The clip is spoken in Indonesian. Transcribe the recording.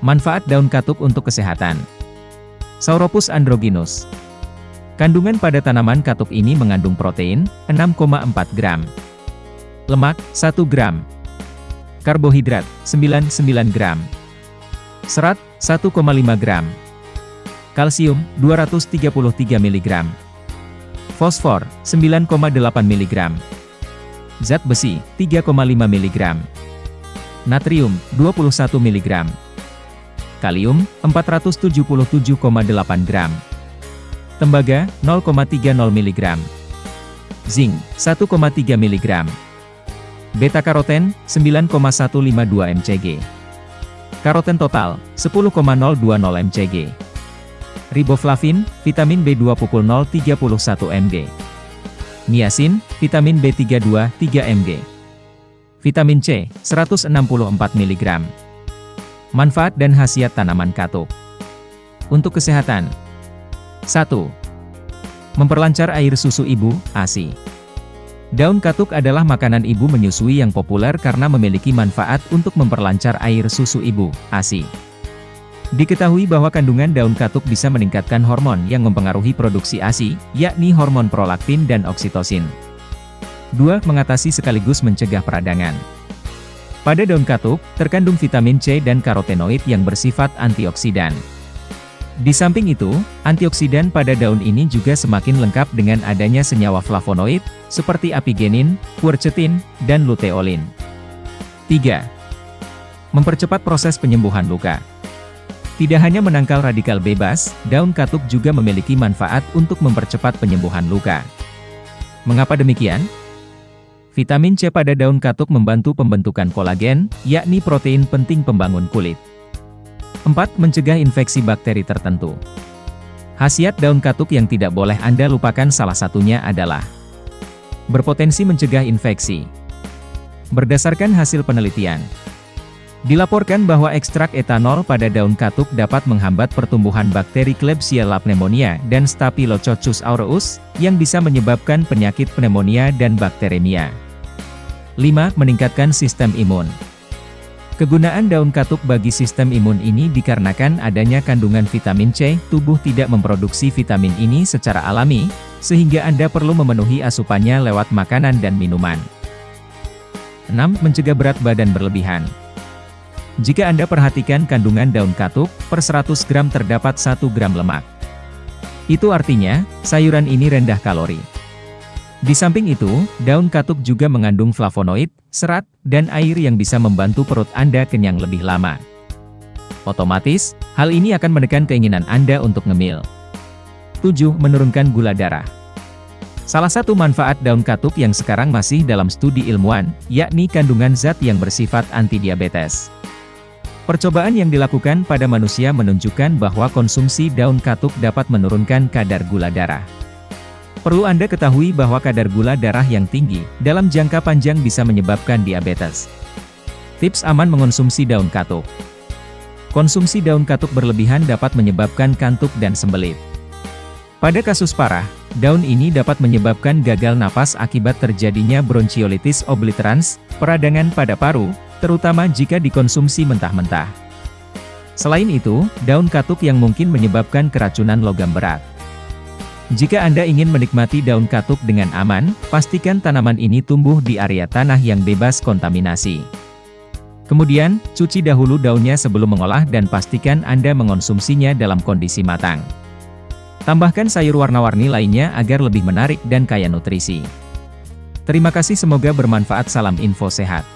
Manfaat daun katuk untuk kesehatan. Sauropus androgynus. Kandungan pada tanaman katuk ini mengandung protein, 6,4 gram. Lemak, 1 gram. Karbohidrat, 99 gram. Serat, 1,5 gram. Kalsium, 233 mg. Fosfor, 9,8 mg. Zat besi, 3,5 mg. Natrium, 21 mg. Kalium, 477,8 gram. Tembaga, 0,30 mg. Zinc, 1,3 mg. Beta-karoten, 9,152 mcg. Karoten total, 10,020 mcg. Riboflavin, vitamin B20 031 mg. Niacin, vitamin B32 3 mg. Vitamin C, 164 mg. Manfaat dan khasiat tanaman katuk. Untuk kesehatan. 1. Memperlancar air susu ibu, ASI. Daun katuk adalah makanan ibu menyusui yang populer karena memiliki manfaat untuk memperlancar air susu ibu, ASI. Diketahui bahwa kandungan daun katuk bisa meningkatkan hormon yang mempengaruhi produksi ASI, yakni hormon prolaktin dan oksitosin. 2. Mengatasi sekaligus mencegah peradangan. Pada daun katuk, terkandung vitamin C dan karotenoid yang bersifat antioksidan. Di samping itu, antioksidan pada daun ini juga semakin lengkap dengan adanya senyawa flavonoid, seperti apigenin, quercetin, dan luteolin. 3. Mempercepat proses penyembuhan luka. Tidak hanya menangkal radikal bebas, daun katuk juga memiliki manfaat untuk mempercepat penyembuhan luka. Mengapa demikian? Vitamin C pada daun katuk membantu pembentukan kolagen, yakni protein penting pembangun kulit. 4. Mencegah infeksi bakteri tertentu. Khasiat daun katuk yang tidak boleh Anda lupakan salah satunya adalah berpotensi mencegah infeksi. Berdasarkan hasil penelitian, dilaporkan bahwa ekstrak etanol pada daun katuk dapat menghambat pertumbuhan bakteri Klebsiella pneumonia dan Staphylococcus aureus, yang bisa menyebabkan penyakit pneumonia dan bakteremia. 5. Meningkatkan sistem imun. Kegunaan daun katuk bagi sistem imun ini dikarenakan adanya kandungan vitamin C, tubuh tidak memproduksi vitamin ini secara alami, sehingga Anda perlu memenuhi asupannya lewat makanan dan minuman. 6. Mencegah berat badan berlebihan. Jika Anda perhatikan kandungan daun katuk, per 100 gram terdapat 1 gram lemak. Itu artinya, sayuran ini rendah kalori. Di samping itu, daun katuk juga mengandung flavonoid, serat, dan air yang bisa membantu perut Anda kenyang lebih lama. Otomatis, hal ini akan menekan keinginan Anda untuk ngemil. 7. Menurunkan gula darah. Salah satu manfaat daun katuk yang sekarang masih dalam studi ilmuwan, yakni kandungan zat yang bersifat anti-diabetes. Percobaan yang dilakukan pada manusia menunjukkan bahwa konsumsi daun katuk dapat menurunkan kadar gula darah. Perlu Anda ketahui bahwa kadar gula darah yang tinggi, dalam jangka panjang bisa menyebabkan diabetes. Tips aman mengonsumsi daun katuk. Konsumsi daun katuk berlebihan dapat menyebabkan kantuk dan sembelit. Pada kasus parah, daun ini dapat menyebabkan gagal napas akibat terjadinya bronchiolitis obliterans, peradangan pada paru, terutama jika dikonsumsi mentah-mentah. Selain itu, daun katuk yang mungkin menyebabkan keracunan logam berat. Jika Anda ingin menikmati daun katuk dengan aman, pastikan tanaman ini tumbuh di area tanah yang bebas kontaminasi. Kemudian, cuci dahulu daunnya sebelum mengolah dan pastikan Anda mengonsumsinya dalam kondisi matang. Tambahkan sayur warna-warni lainnya agar lebih menarik dan kaya nutrisi. Terima kasih semoga bermanfaat salam info sehat.